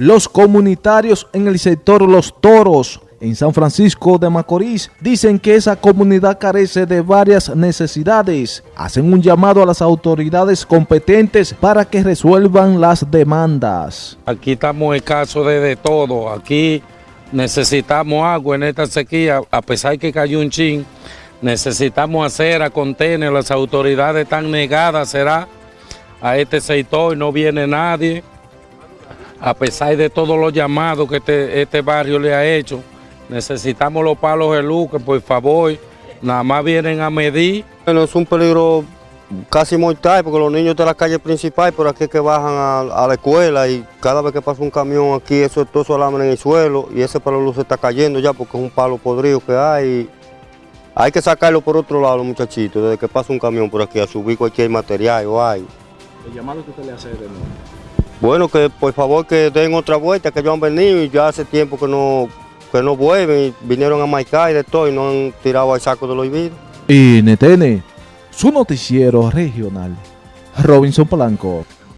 Los comunitarios en el sector Los Toros, en San Francisco de Macorís, dicen que esa comunidad carece de varias necesidades. Hacen un llamado a las autoridades competentes para que resuelvan las demandas. Aquí estamos escasos de, de todo. Aquí necesitamos agua en esta sequía, a pesar que cayó un chin. Necesitamos hacer a contener, las autoridades están negadas, será a este sector, no viene nadie, a pesar de todos los llamados que este, este barrio le ha hecho, necesitamos los palos de luz, que por favor, nada más vienen a medir. Bueno, es un peligro casi mortal porque los niños de la calle principal por aquí que bajan a, a la escuela y cada vez que pasa un camión aquí eso todo su alambre en el suelo y ese palo de luz se está cayendo ya porque es un palo podrido que hay. Hay que sacarlo por otro lado, muchachitos, desde que pasa un camión por aquí a subir cualquier material o hay. El llamado que usted le hace de nuevo. Bueno, que por favor que den otra vuelta, que ellos han venido y ya hace tiempo que no, que no vuelven vinieron a marcar y de todo y no han tirado al saco de los olvidos. NTN, su noticiero regional. Robinson Polanco.